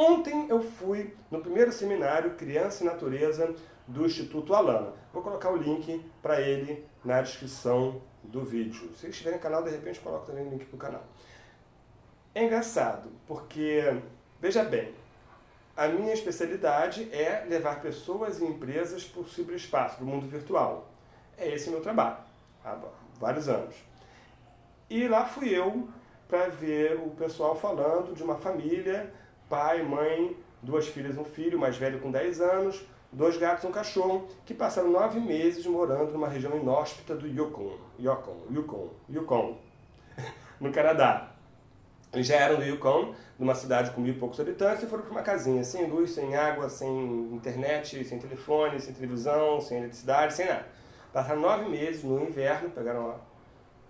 Ontem eu fui no primeiro seminário Criança e Natureza do Instituto Alana. Vou colocar o link para ele na descrição do vídeo. Se estiver no canal, de repente coloco também o link para o canal. É engraçado, porque, veja bem, a minha especialidade é levar pessoas e empresas para o ciberespaço, para o mundo virtual. É esse meu trabalho, há vários anos. E lá fui eu para ver o pessoal falando de uma família pai, mãe, duas filhas um filho, mais velho com 10 anos, dois gatos e um cachorro, que passaram nove meses morando numa região inóspita do Yukon, Yukon, Yukon, Yukon, no Canadá. Eles já eram do Yukon, numa cidade com mil e poucos habitantes, e foram para uma casinha sem luz, sem água, sem internet, sem telefone, sem televisão, sem eletricidade, sem nada. Passaram nove meses no inverno, pegaram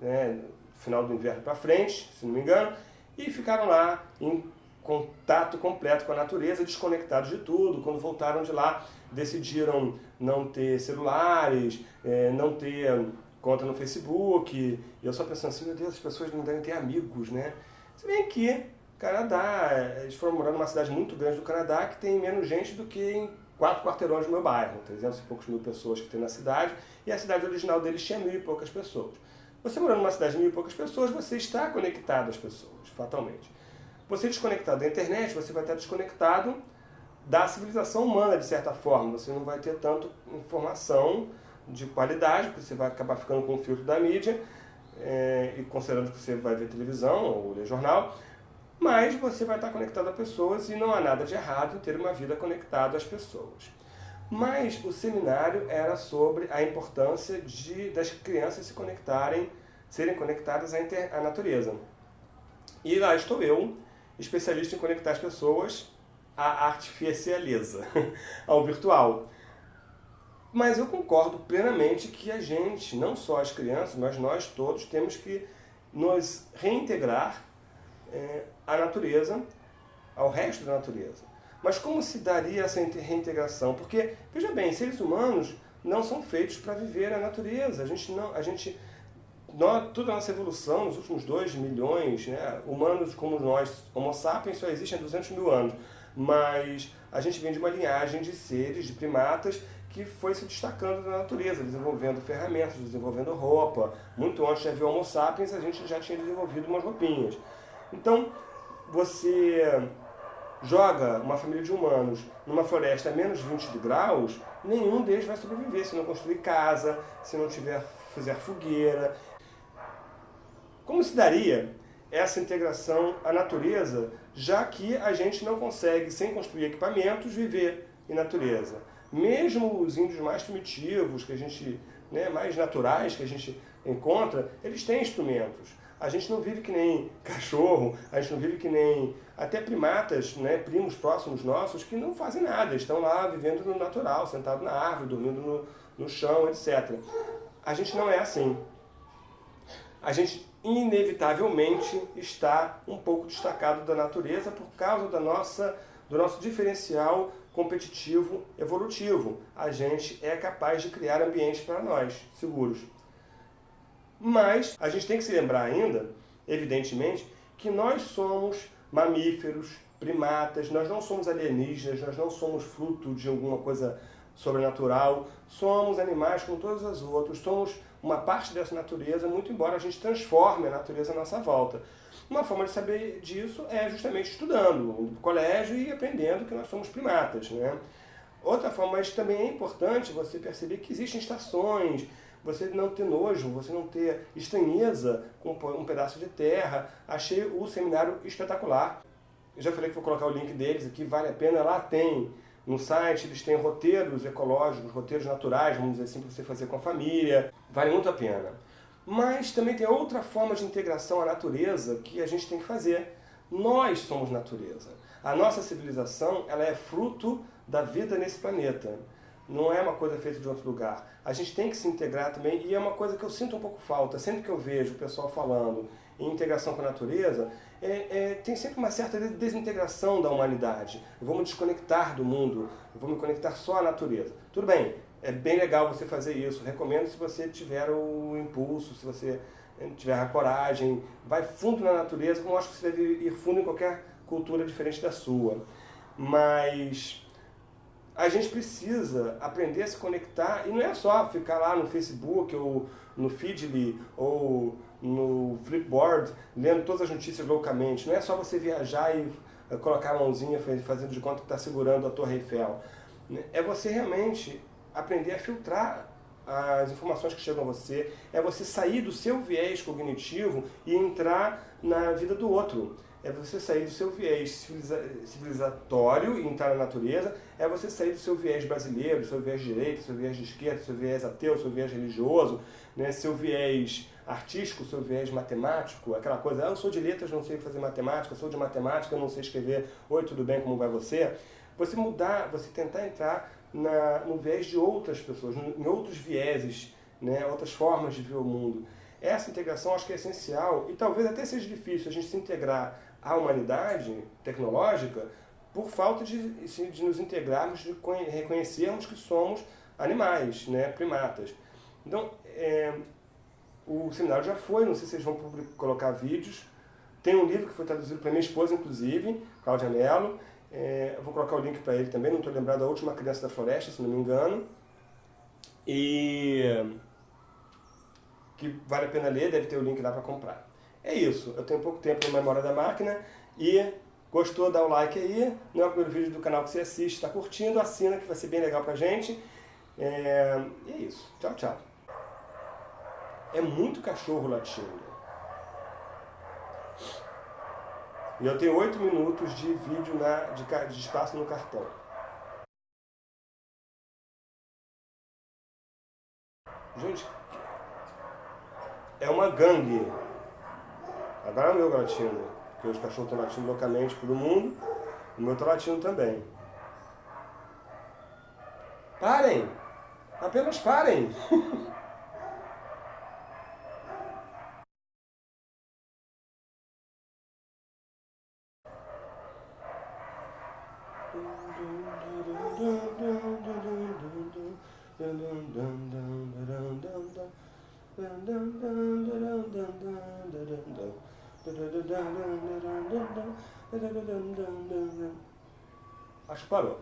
né, final do inverno para frente, se não me engano, e ficaram lá em contato completo com a natureza, desconectados de tudo. Quando voltaram de lá, decidiram não ter celulares, é, não ter conta no Facebook. E eu só pensando assim, meu Deus, as pessoas não devem ter amigos, né? Se bem que Canadá, eles foram morar numa cidade muito grande do Canadá que tem menos gente do que em quatro quarteirões do meu bairro, 300 e poucos mil pessoas que tem na cidade, e a cidade original deles tinha mil e poucas pessoas. Você morando numa cidade de mil e poucas pessoas, você está conectado às pessoas, fatalmente. Você desconectado da internet, você vai estar desconectado da civilização humana, de certa forma. Você não vai ter tanto informação de qualidade, porque você vai acabar ficando com o filtro da mídia, é, e considerando que você vai ver televisão ou ler jornal, mas você vai estar conectado a pessoas e não há nada de errado em ter uma vida conectada às pessoas. Mas o seminário era sobre a importância de, das crianças se conectarem, serem conectadas à, inter, à natureza. E lá estou eu, especialista em conectar as pessoas à artificialeza, ao virtual. Mas eu concordo plenamente que a gente, não só as crianças, mas nós todos, temos que nos reintegrar é, à natureza, ao resto da natureza. Mas como se daria essa reintegração? Porque, veja bem, seres humanos não são feitos para viver a natureza. A gente não, a gente nós, toda a nossa evolução nos últimos 2 milhões, né, humanos como nós, Homo sapiens, só existem há 200 mil anos, mas a gente vem de uma linhagem de seres, de primatas, que foi se destacando da natureza, desenvolvendo ferramentas, desenvolvendo roupa. Muito antes de haver Homo sapiens, a gente já tinha desenvolvido umas roupinhas. Então, você joga uma família de humanos numa floresta a menos 20 graus, nenhum deles vai sobreviver se não construir casa, se não tiver fizer fogueira. Como se daria essa integração à natureza, já que a gente não consegue, sem construir equipamentos, viver em natureza? Mesmo os índios mais primitivos, que a gente, né, mais naturais que a gente encontra, eles têm instrumentos. A gente não vive que nem cachorro, a gente não vive que nem até primatas, né, primos próximos nossos, que não fazem nada, estão lá vivendo no natural, sentado na árvore, dormindo no, no chão, etc. A gente não é assim. A gente inevitavelmente está um pouco destacado da natureza por causa da nossa, do nosso diferencial competitivo evolutivo. A gente é capaz de criar ambientes para nós, seguros. Mas a gente tem que se lembrar ainda, evidentemente, que nós somos mamíferos, primatas, nós não somos alienígenas, nós não somos fruto de alguma coisa sobrenatural, somos animais como todos os outros, somos uma parte dessa natureza, muito embora a gente transforme a natureza à nossa volta. Uma forma de saber disso é justamente estudando, indo para o colégio e aprendendo que nós somos primatas. Né? Outra forma, mas também é importante você perceber que existem estações, você não ter nojo, você não ter estranheza com um pedaço de terra. Achei o seminário espetacular. Eu já falei que vou colocar o link deles aqui, vale a pena. Lá tem no site, eles têm roteiros ecológicos, roteiros naturais, vamos dizer assim, para você fazer com a família. Vale muito a pena. Mas também tem outra forma de integração à natureza que a gente tem que fazer. Nós somos natureza. A nossa civilização ela é fruto da vida nesse planeta não é uma coisa feita de outro lugar. A gente tem que se integrar também, e é uma coisa que eu sinto um pouco falta. Sempre que eu vejo o pessoal falando em integração com a natureza, é, é, tem sempre uma certa desintegração da humanidade. Me desconectar do mundo, me conectar só à natureza. Tudo bem, é bem legal você fazer isso. Recomendo se você tiver o impulso, se você tiver a coragem, vai fundo na natureza, como eu acho que você deve ir fundo em qualquer cultura diferente da sua. Mas a gente precisa aprender a se conectar e não é só ficar lá no Facebook ou no Feedly ou no Flipboard lendo todas as notícias loucamente. Não é só você viajar e eh, colocar a mãozinha fazendo de conta que está segurando a Torre Eiffel. É você realmente aprender a filtrar as informações que chegam a você, é você sair do seu viés cognitivo e entrar na vida do outro. É você sair do seu viés civilizatório e entrar na natureza, é você sair do seu viés brasileiro, do seu viés direito, do seu viés de esquerda, do seu viés ateu, do seu viés religioso, né, seu viés artístico, seu viés matemático, aquela coisa, ah, eu sou de letras, não sei fazer matemática, sou de matemática, não sei escrever, oi, tudo bem, como vai você? Você mudar, você tentar entrar na, no viés de outras pessoas, em outros vieses, né, outras formas de ver o mundo. Essa integração acho que é essencial e talvez até seja difícil a gente se integrar à humanidade tecnológica por falta de, de nos integrarmos, de reconhecermos que somos animais, né, primatas. Então, é, o seminário já foi, não sei se vocês vão colocar vídeos. Tem um livro que foi traduzido para minha esposa, inclusive, Cláudia Mello, é, eu vou colocar o link para ele também, não estou lembrado da última criança da floresta, se não me engano. E que vale a pena ler, deve ter o link lá para comprar. É isso, eu tenho pouco tempo na memória da máquina e gostou, dá o like aí. Não é o primeiro vídeo do canal que você assiste, está curtindo, assina que vai ser bem legal pra gente. É, e é isso, tchau, tchau. É muito cachorro latindo. E eu tenho 8 minutos de vídeo na, de, de espaço no cartão. Gente, é uma gangue. Agora é o meu latindo, porque os cachorros estão latindo loucamente pelo mundo, o meu está latindo também. Parem! Apenas parem! parou.